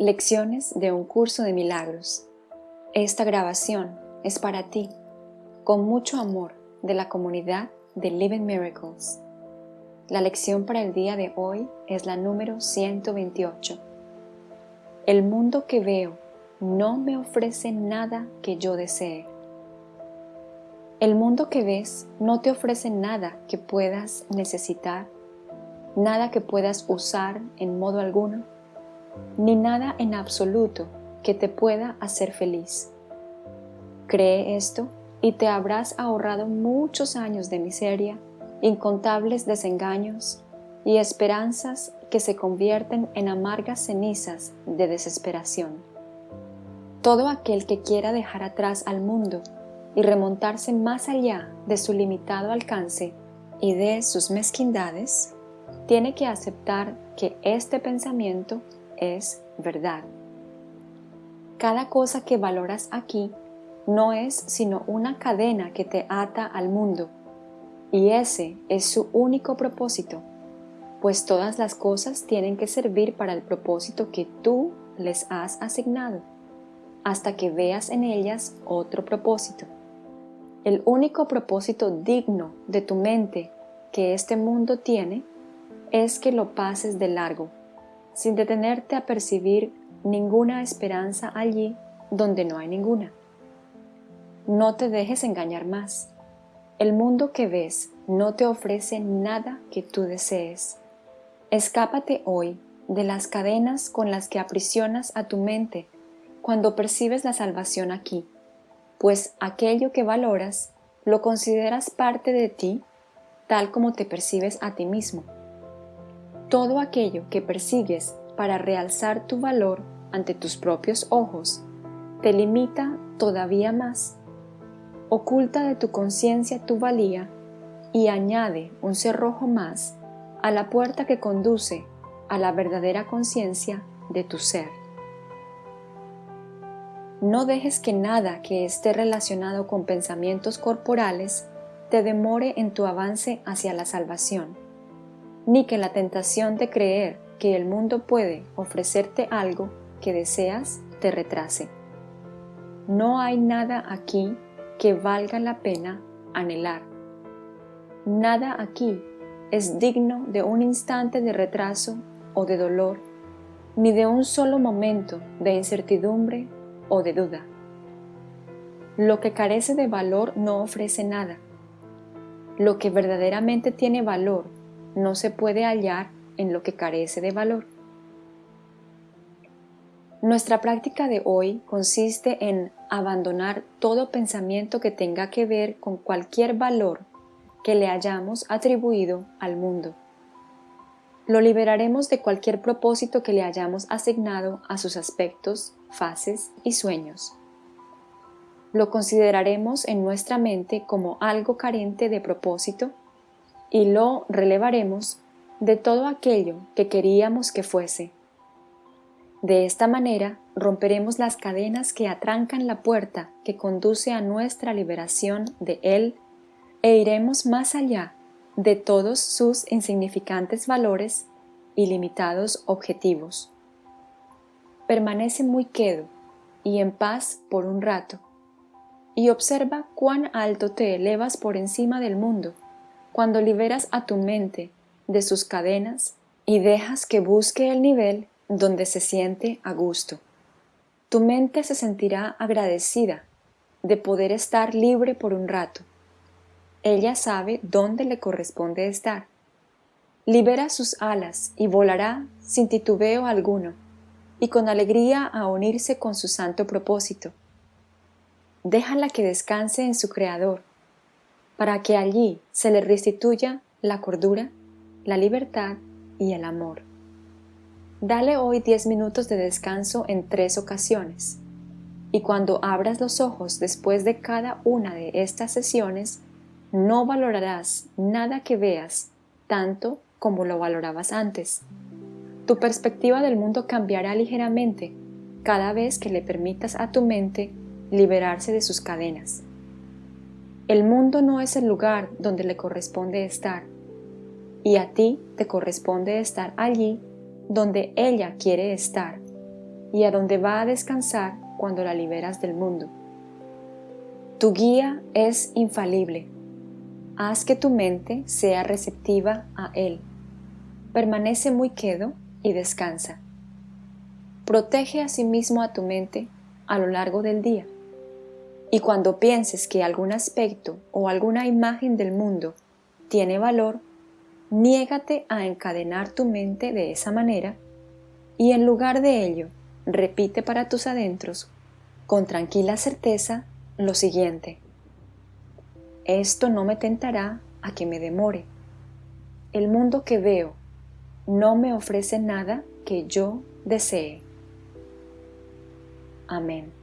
Lecciones de un curso de milagros. Esta grabación es para ti, con mucho amor de la comunidad de Living Miracles. La lección para el día de hoy es la número 128. El mundo que veo no me ofrece nada que yo desee. El mundo que ves no te ofrece nada que puedas necesitar, nada que puedas usar en modo alguno ni nada en absoluto que te pueda hacer feliz. Cree esto y te habrás ahorrado muchos años de miseria, incontables desengaños y esperanzas que se convierten en amargas cenizas de desesperación. Todo aquel que quiera dejar atrás al mundo y remontarse más allá de su limitado alcance y de sus mezquindades, tiene que aceptar que este pensamiento es verdad. Cada cosa que valoras aquí no es sino una cadena que te ata al mundo, y ese es su único propósito, pues todas las cosas tienen que servir para el propósito que tú les has asignado, hasta que veas en ellas otro propósito. El único propósito digno de tu mente que este mundo tiene es que lo pases de largo sin detenerte a percibir ninguna esperanza allí donde no hay ninguna. No te dejes engañar más. El mundo que ves no te ofrece nada que tú desees. Escápate hoy de las cadenas con las que aprisionas a tu mente cuando percibes la salvación aquí, pues aquello que valoras lo consideras parte de ti tal como te percibes a ti mismo todo aquello que persigues para realzar tu valor ante tus propios ojos te limita todavía más, oculta de tu conciencia tu valía y añade un cerrojo más a la puerta que conduce a la verdadera conciencia de tu ser. No dejes que nada que esté relacionado con pensamientos corporales te demore en tu avance hacia la salvación ni que la tentación de creer que el mundo puede ofrecerte algo que deseas te retrase. No hay nada aquí que valga la pena anhelar. Nada aquí es digno de un instante de retraso o de dolor, ni de un solo momento de incertidumbre o de duda. Lo que carece de valor no ofrece nada. Lo que verdaderamente tiene valor no se puede hallar en lo que carece de valor. Nuestra práctica de hoy consiste en abandonar todo pensamiento que tenga que ver con cualquier valor que le hayamos atribuido al mundo. Lo liberaremos de cualquier propósito que le hayamos asignado a sus aspectos, fases y sueños. Lo consideraremos en nuestra mente como algo carente de propósito y lo relevaremos de todo aquello que queríamos que fuese. De esta manera romperemos las cadenas que atrancan la puerta que conduce a nuestra liberación de Él e iremos más allá de todos sus insignificantes valores y limitados objetivos. Permanece muy quedo y en paz por un rato, y observa cuán alto te elevas por encima del mundo cuando liberas a tu mente de sus cadenas y dejas que busque el nivel donde se siente a gusto. Tu mente se sentirá agradecida de poder estar libre por un rato. Ella sabe dónde le corresponde estar. Libera sus alas y volará sin titubeo alguno y con alegría a unirse con su santo propósito. Déjala que descanse en su Creador para que allí se le restituya la cordura, la libertad y el amor. Dale hoy 10 minutos de descanso en tres ocasiones, y cuando abras los ojos después de cada una de estas sesiones, no valorarás nada que veas tanto como lo valorabas antes. Tu perspectiva del mundo cambiará ligeramente cada vez que le permitas a tu mente liberarse de sus cadenas. El mundo no es el lugar donde le corresponde estar, y a ti te corresponde estar allí donde ella quiere estar, y a donde va a descansar cuando la liberas del mundo. Tu guía es infalible. Haz que tu mente sea receptiva a Él. Permanece muy quedo y descansa. Protege asimismo a tu mente a lo largo del día. Y cuando pienses que algún aspecto o alguna imagen del mundo tiene valor, niégate a encadenar tu mente de esa manera y en lugar de ello, repite para tus adentros con tranquila certeza lo siguiente. Esto no me tentará a que me demore. El mundo que veo no me ofrece nada que yo desee. Amén.